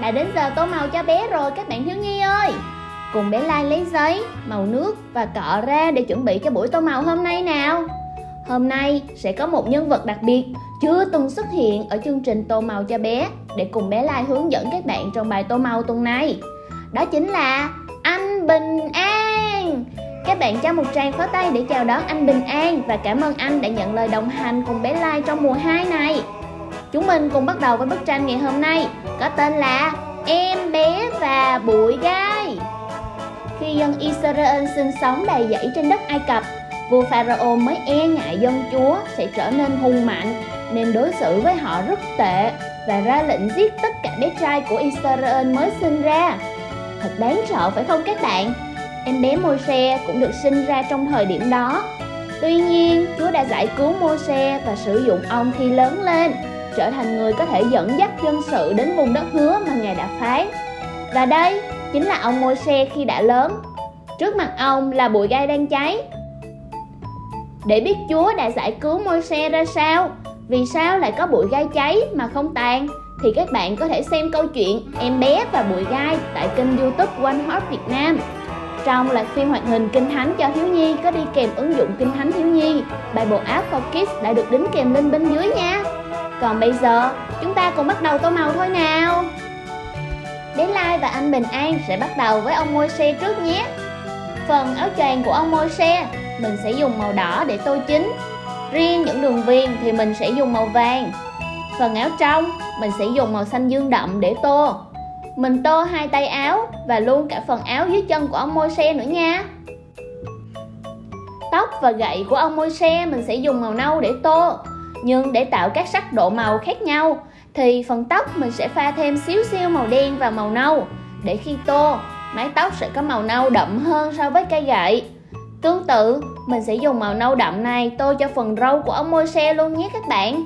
đã đến giờ tô màu cho bé rồi các bạn thiếu nhi ơi. Cùng bé Lai lấy giấy, màu nước và cọ ra để chuẩn bị cho buổi tô màu hôm nay nào. Hôm nay sẽ có một nhân vật đặc biệt chưa từng xuất hiện ở chương trình tô màu cho bé Để cùng bé Lai hướng dẫn các bạn trong bài tô màu tuần này. Đó chính là anh Bình An. Các bạn cho một tràng pháo tay để chào đón anh Bình An Và cảm ơn anh đã nhận lời đồng hành cùng bé Lai trong mùa 2 này. Chúng mình cùng bắt đầu với bức tranh ngày hôm nay Có tên là Em bé và bụi gai. Khi dân Israel sinh sống đầy dẫy trên đất Ai Cập Vua Pharaoh mới e ngại dân chúa sẽ trở nên hung mạnh Nên đối xử với họ rất tệ Và ra lệnh giết tất cả bé trai của Israel mới sinh ra. Thật đáng sợ phải không các bạn? Em bé Môi-se cũng được sinh ra trong thời điểm đó. Tuy nhiên, Chúa đã giải cứu Môi-se và sử dụng ông khi lớn lên trở thành người có thể dẫn dắt dân sự đến vùng đất hứa mà Ngài đã phán. Và đây chính là ông Môi-se khi đã lớn. Trước mặt ông là bụi gai đang cháy. Để biết Chúa đã giải cứu Môi-se ra sao, vì sao lại có bụi gai cháy mà không tàn, thì các bạn có thể xem câu chuyện Em bé và bụi gai tại kênh youtube One Heart Việt Nam. Trong loạt phim hoạt hình Kinh Thánh cho thiếu nhi có đi kèm ứng dụng Kinh Thánh thiếu nhi, Bible app for Kids đã được đính kèm link bên dưới nha. Còn bây giờ, chúng ta cùng bắt đầu tô màu thôi nào. Bé Lai và anh Bình An sẽ bắt đầu với ông môi xe trước nhé. Phần áo choàng của ông môi xe, mình sẽ dùng màu đỏ để tô chính Riêng những đường viền thì mình sẽ dùng màu vàng. Phần áo trong, mình sẽ dùng màu xanh dương đậm để tô. Mình tô hai tay áo và luôn cả phần áo dưới chân của ông môi xe nữa nha. Tóc và gậy của ông môi xe mình sẽ dùng màu nâu để tô nhưng để tạo các sắc độ màu khác nhau thì phần tóc mình sẽ pha thêm xíu xíu màu đen và màu nâu. Để khi tô mái tóc sẽ có màu nâu đậm hơn so với cây gậy. Tương tự mình sẽ dùng màu nâu đậm này tô cho phần râu của ông môi xe luôn nhé các bạn.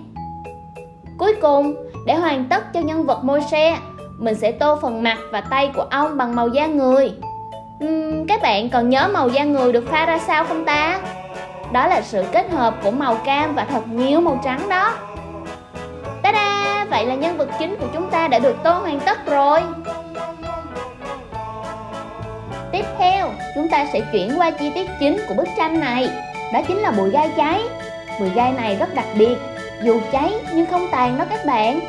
Cuối cùng để hoàn tất cho nhân vật môi xe mình sẽ tô phần mặt và tay của ông bằng màu da người. Uhm, các bạn còn nhớ màu da người được pha ra sao không ta? Đó là sự kết hợp của màu cam và thật nhiều màu trắng đó. Ta-da! Vậy là nhân vật chính của chúng ta đã được tô hoàn tất rồi. Tiếp theo, chúng ta sẽ chuyển qua chi tiết chính của bức tranh này. Đó chính là bụi gai cháy. Bụi gai này rất đặc biệt Dù cháy nhưng không tàn đó các bạn.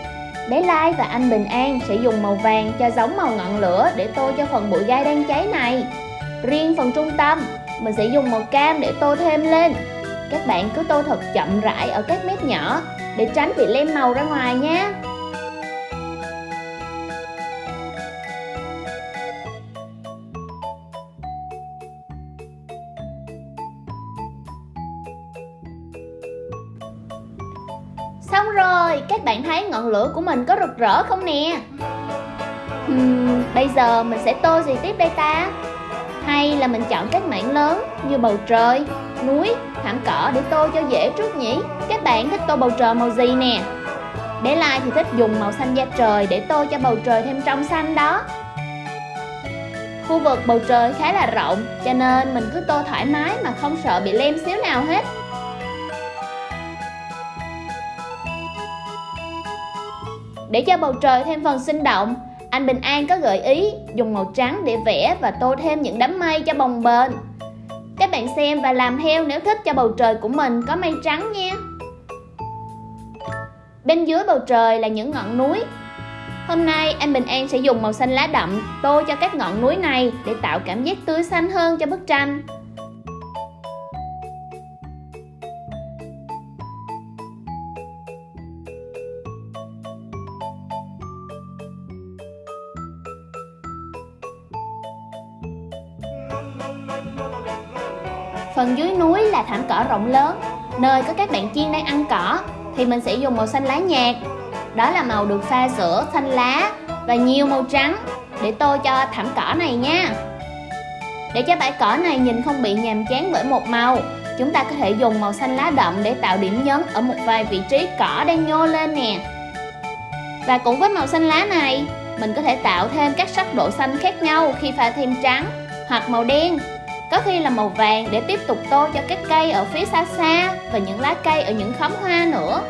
Bé Lai và anh Bình An sẽ dùng màu vàng cho giống màu ngọn lửa để tô cho phần bụi gai đang cháy này. Riêng phần trung tâm, mình sẽ dùng màu cam để tô thêm lên Các bạn cứ tô thật chậm rãi ở các mép nhỏ để tránh bị lem màu ra ngoài nhé Xong rồi, các bạn thấy ngọn lửa của mình có rực rỡ không nè? Hmm, bây giờ mình sẽ tô gì tiếp đây ta? Hay là mình chọn các mảng lớn như bầu trời, núi, thảm cỏ để tô cho dễ trước nhỉ? Các bạn thích tô bầu trời màu gì nè? Bé Lai thì thích dùng màu xanh da trời để tô cho bầu trời thêm trong xanh đó Khu vực bầu trời khá là rộng cho nên mình cứ tô thoải mái mà không sợ bị lem xíu nào hết Để cho bầu trời thêm phần sinh động anh Bình An có gợi ý dùng màu trắng để vẽ và tô thêm những đám mây cho bồng bềnh. Các bạn xem và làm theo nếu thích cho bầu trời của mình có mây trắng nha. Bên dưới bầu trời là những ngọn núi. Hôm nay, anh Bình An sẽ dùng màu xanh lá đậm tô cho các ngọn núi này để tạo cảm giác tươi xanh hơn cho bức tranh. Phần dưới núi là thảm cỏ rộng lớn. Nơi có các bạn chiên đang ăn cỏ, Thì mình sẽ dùng màu xanh lá nhạt. Đó là màu được pha sữa xanh lá Và nhiều màu trắng Để tô cho thảm cỏ này nha. Để cho bãi cỏ này nhìn không bị nhàm chán bởi một màu, Chúng ta có thể dùng màu xanh lá đậm để tạo điểm nhấn ở một vài vị trí cỏ đang nhô lên nè. Và cũng với màu xanh lá này, Mình có thể tạo thêm các sắc độ xanh khác nhau khi pha thêm trắng hoặc màu đen có khi là màu vàng để tiếp tục tô cho các cây ở phía xa xa và những lá cây ở những khóm hoa nữa.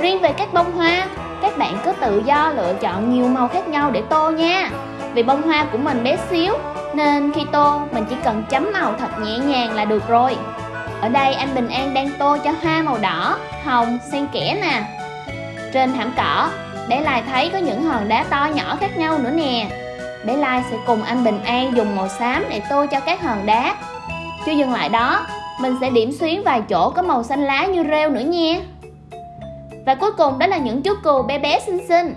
Riêng về các bông hoa, các bạn cứ tự do lựa chọn nhiều màu khác nhau để tô nha. Vì bông hoa của mình bé xíu Nên khi tô mình chỉ cần chấm màu thật nhẹ nhàng là được rồi. Ở đây anh Bình An đang tô cho hoa màu đỏ, hồng, xen kẽ nè. Trên thảm cỏ, bé Lai thấy có những hòn đá to nhỏ khác nhau nữa nè. Bé Lai sẽ cùng anh Bình An dùng màu xám để tô cho các hòn đá. Chưa dừng lại đó, mình sẽ điểm xuyến vài chỗ có màu xanh lá như rêu nữa nha và cuối cùng đó là những chú cừu bé bé xinh xinh.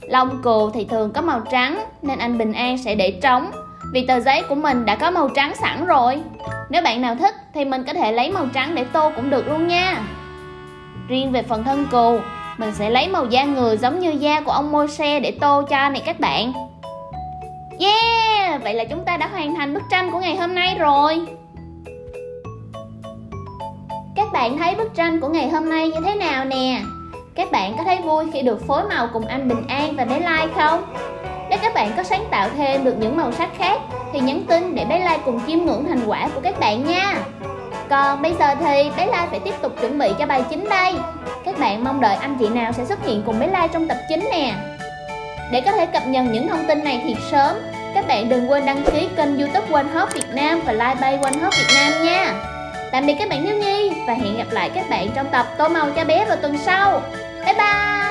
Lông cừu thì thường có màu trắng, Nên anh Bình An sẽ để trống, Vì tờ giấy của mình đã có màu trắng sẵn rồi. Nếu bạn nào thích thì mình có thể lấy màu trắng để tô cũng được luôn nha. Riêng về phần thân cừu, Mình sẽ lấy màu da người giống như da của ông môi xe để tô cho này các bạn. Yeah! Vậy là chúng ta đã hoàn thành bức tranh của ngày hôm nay rồi. Các bạn thấy bức tranh của ngày hôm nay như thế nào nè? Các bạn có thấy vui khi được phối màu cùng anh Bình An và bé Lai không? Nếu các bạn có sáng tạo thêm được những màu sắc khác thì nhắn tin để bé Lai cùng chiêm ngưỡng thành quả của các bạn nha. Còn bây giờ thì bé Lai phải tiếp tục chuẩn bị cho bài chính đây. Các bạn mong đợi anh chị nào sẽ xuất hiện cùng bé Lai trong tập chính nè. Để có thể cập nhật những thông tin này thiệt sớm, các bạn đừng quên đăng ký kênh youtube One Hop Việt Nam và Like Bay One Hop Việt Nam nha. Tạm biệt các bạn thiếu nhi, và hẹn gặp lại các bạn trong tập tô màu cho bé vào tuần sau. Bye bye